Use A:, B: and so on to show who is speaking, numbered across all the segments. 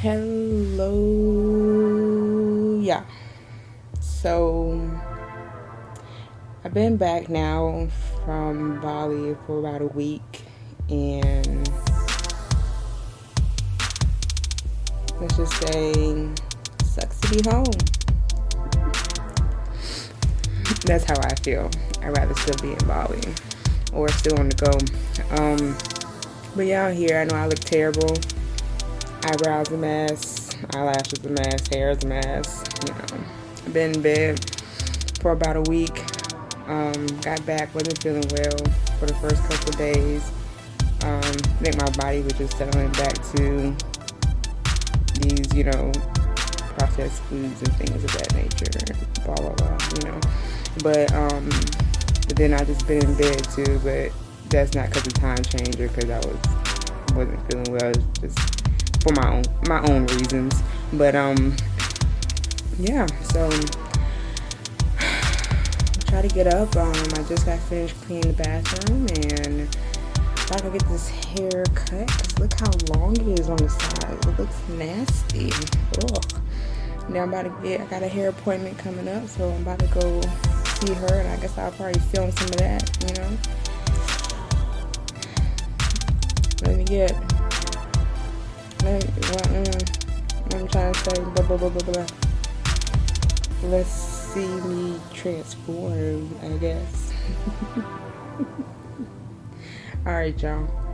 A: Hello, yeah. So I've been back now from Bali for about a week, and let's just say, sucks to be home. That's how I feel. I'd rather still be in Bali or still on the go. Um, but yeah, out here, I know I look terrible eyebrows a mess, eyelashes a mess, hair is a mess. You know, been in bed for about a week. Um, got back, wasn't feeling well for the first couple days. Um, I think my body was just settling back to these, you know, processed foods and things of that nature. Blah blah blah, you know. But um, but then I just been in bed too. But that's not because of time changer, because I was wasn't feeling well. just for my own my own reasons. But um yeah, so try to get up. Um I just got finished cleaning the bathroom and I to get this hair cut because look how long it is on the side. It looks nasty. Ugh. Now I'm about to get I got a hair appointment coming up, so I'm about to go see her and I guess I'll probably film some of that, you know. Let me get I'm trying to say, blah, blah, blah, blah, blah. Let's see me transform, I guess. Alright, y'all.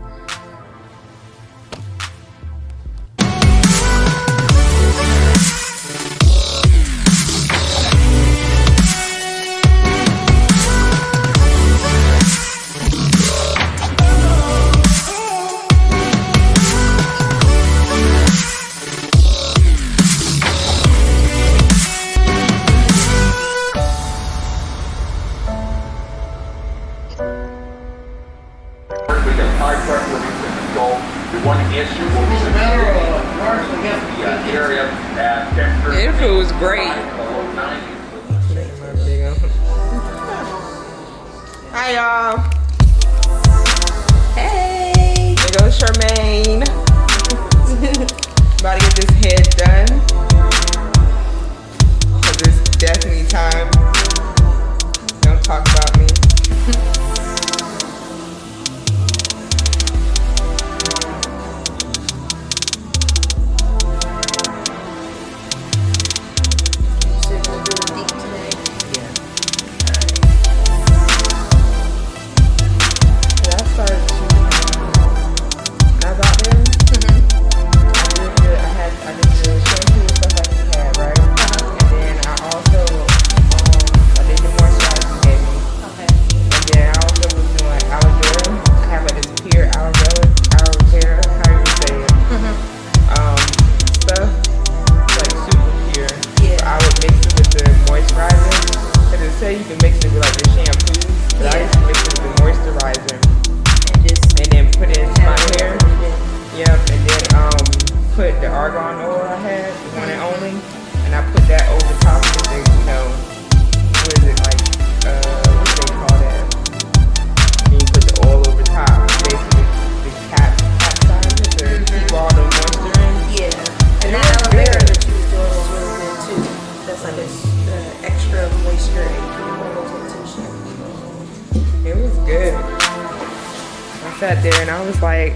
A: Was like,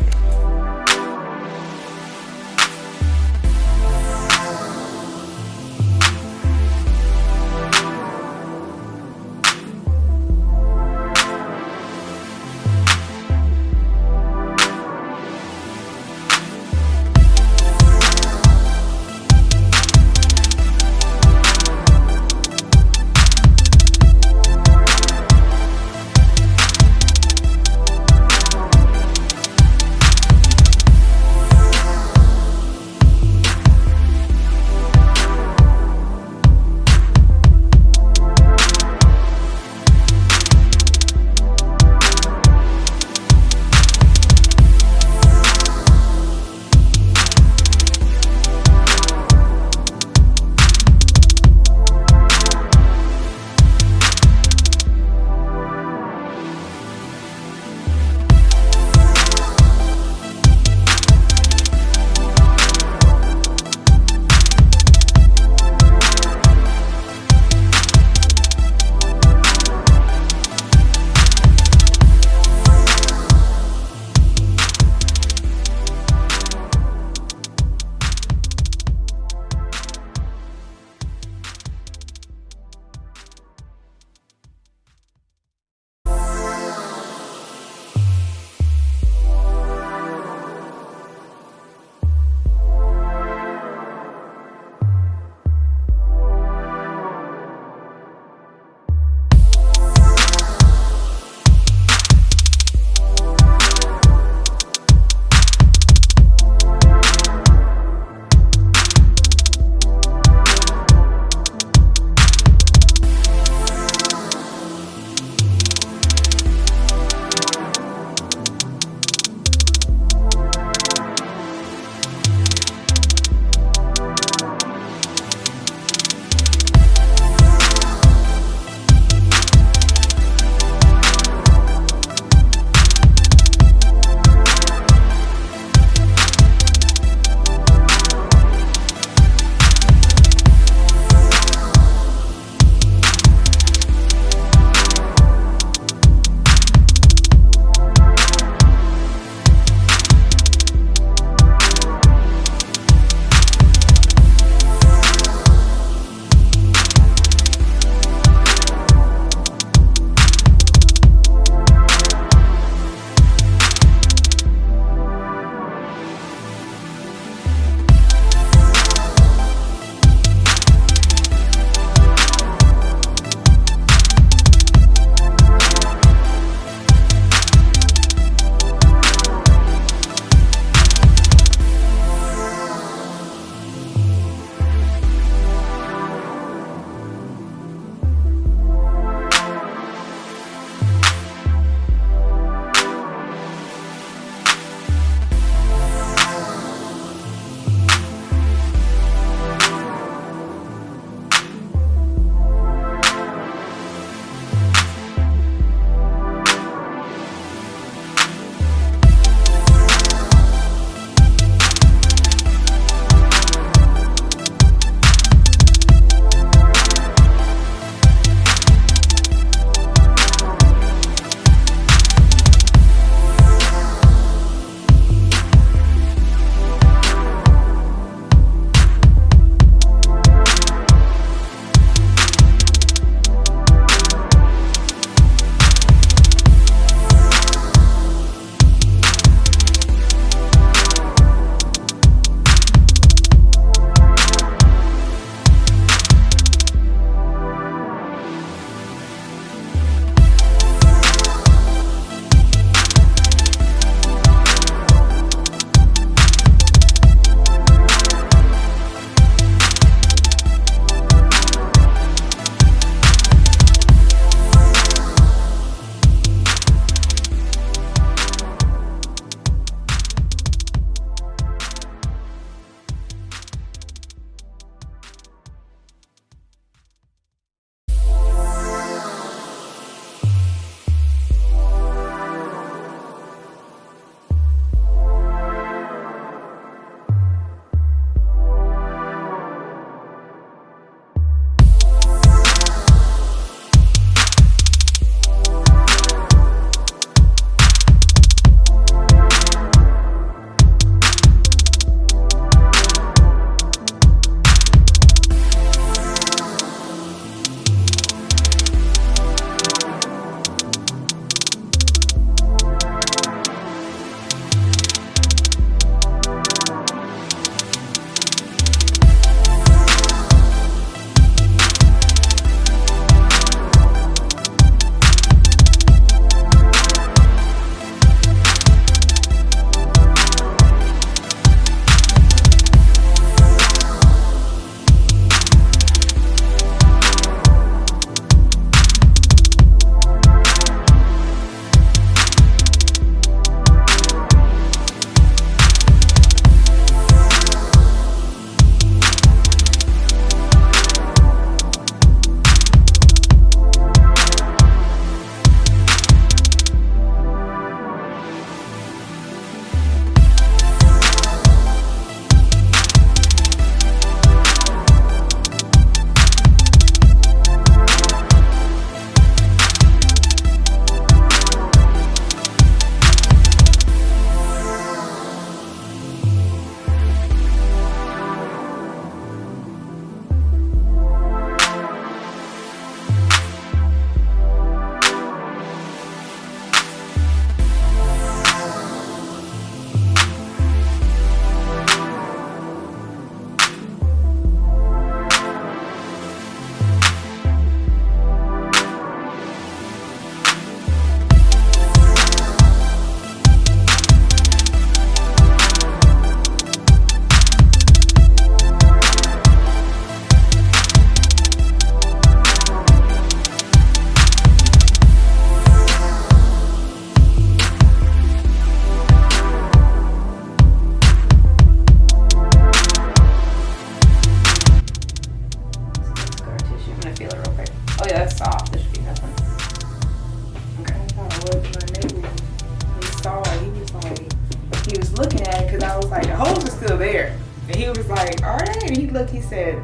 A: holes are still there. And he was like, are they? And he looked, he said,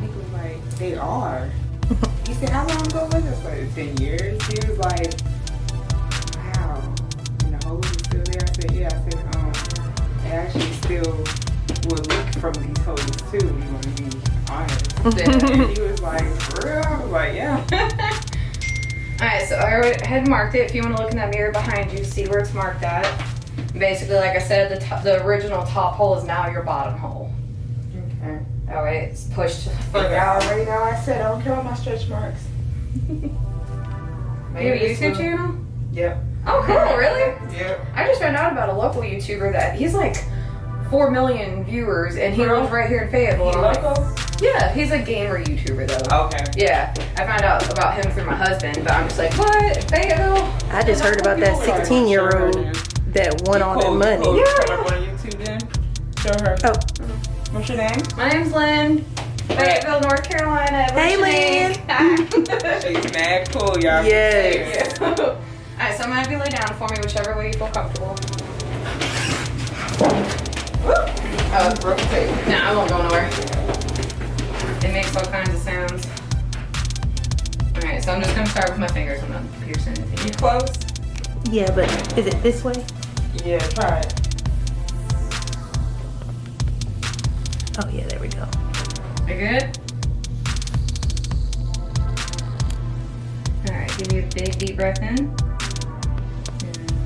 A: he was like, they are. he said, how long ago was this? Like 10 years? He was like, wow. And the holes are still there? I said, yeah. I said, um, they actually still will leak from these holes too, you want to be honest. and he was like, for real? I was like, yeah.
B: Alright, so I had marked it. If you want to look in that mirror behind you, see where it's marked at. Basically, like I said, the, top, the original top hole is now your bottom hole.
A: Okay.
B: That way it's pushed
A: But
B: further
A: I
B: out.
A: already know I said I don't care about my stretch marks.
B: You have a YouTube channel?
A: Yep.
B: Oh, cool, really?
A: Yep.
B: I just found out about a local YouTuber that he's like 4 million viewers and he
A: Really?
B: lives right here in Fayetteville.
A: You local?
B: yeah, he's a gamer YouTuber though.
A: Okay.
B: Yeah, I found out about him through my husband, but I'm just like, what? Fayetteville?
C: I just heard about that 16 year old that won all that money.
A: cool.
B: Yeah.
A: Put up on YouTube then. Show her.
C: Oh,
A: What's your name?
B: My name's Lynn. Fayetteville, North Carolina. What's
C: Hey,
B: your name?
A: She's mad cool, y'all.
C: Yes.
B: Alright, so I'm gonna have you lay down for me, whichever way you feel comfortable.
A: Oh, it's broken tape.
B: No, I won't go nowhere. It makes all kinds of sounds. Alright, so I'm just gonna start with my fingers. I'm not piercing anything.
A: You
B: anything.
A: close?
C: yeah, but is it this way?
A: Yeah, try it.
C: Oh, yeah, there we go.
B: You good? Alright, give me a big deep breath in. And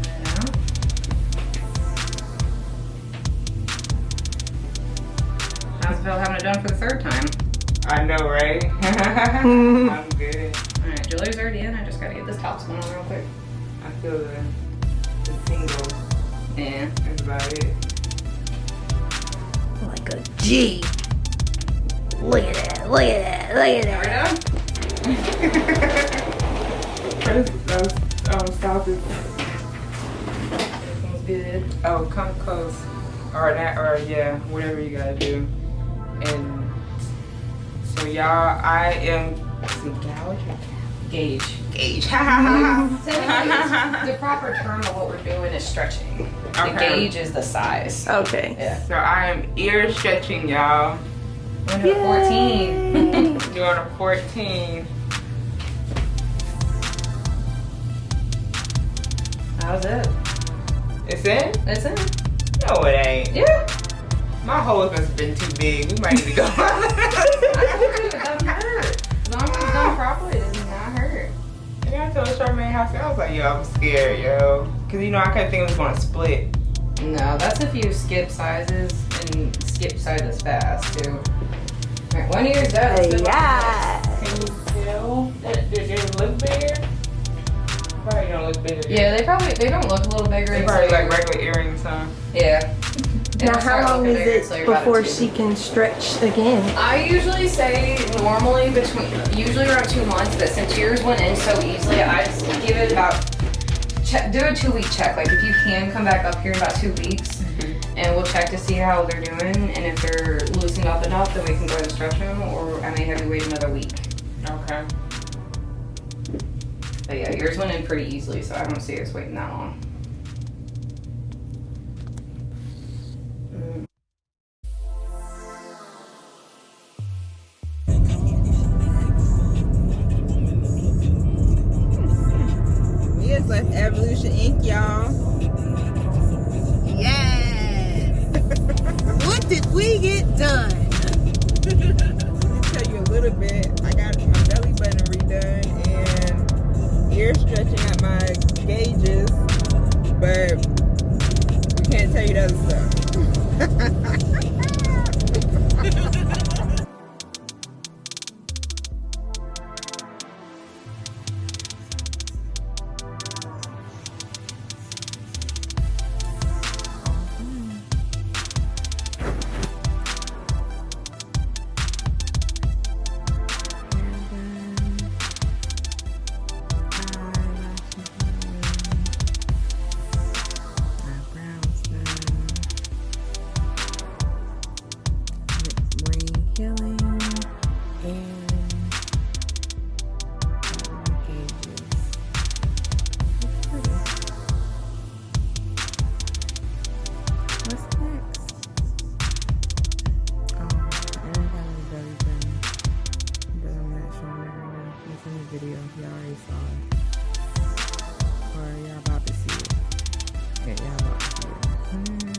B: let out. How's it feel having it done for the third time?
A: I know, right? I'm good.
B: Alright, Julie's already in. I just gotta get this top one on real quick.
A: I feel the, the tingle.
B: Yeah.
A: That's about it.
C: Like a G. Look at that. Look at that. Look at that.
A: those, um, stop it.
B: Good.
A: Oh, come close. Or that, or yeah, whatever you gotta do. And so y'all, I am, is it gouge or
B: Gauge.
A: gauge?
B: the proper term of what we're doing is stretching. The
A: Okay.
B: gauge is the size.
C: Okay.
B: Yeah.
A: so I am ear stretching y'all.
B: I'm doing 14.
A: Doing a 14.
B: How's it?
A: It's in?
B: It's in.
A: No, it ain't.
B: Yeah.
A: My holes must have been too big. We might need to go.
B: it doesn't hurt. As long as it's done properly, it does not hurt.
A: Yeah, I told Charmaine how I was like, yo, I'm scared, yo. Cause you know, I couldn't think it was gonna split.
B: No, that's if you skip sizes and skip sizes fast too. Alright, one ear's done. Let's move on to the next.
C: Yeah.
A: Can you tell? Did, did it look bigger? Probably don't look bigger.
B: Yeah, they probably they don't look a little bigger.
A: They probably like regular earrings, huh?
B: Yeah.
C: Now, how long is
B: bigger
C: it
B: until you're about a
C: before she can stretch again?
B: I usually say normally between usually around two months, but since yours went in so easily, I just give it about check do a two week check. Like if you can come back up here in about two weeks mm-hmm. and we'll check to see how they're doing and if they're loosened up enough then we can go and stretch them or I may have you wait another week.
A: Okay.
B: But yeah, yours went in pretty easily, so I don't see us waiting that long.
A: at my gauges, but we can't tell you the other stuff. Mm.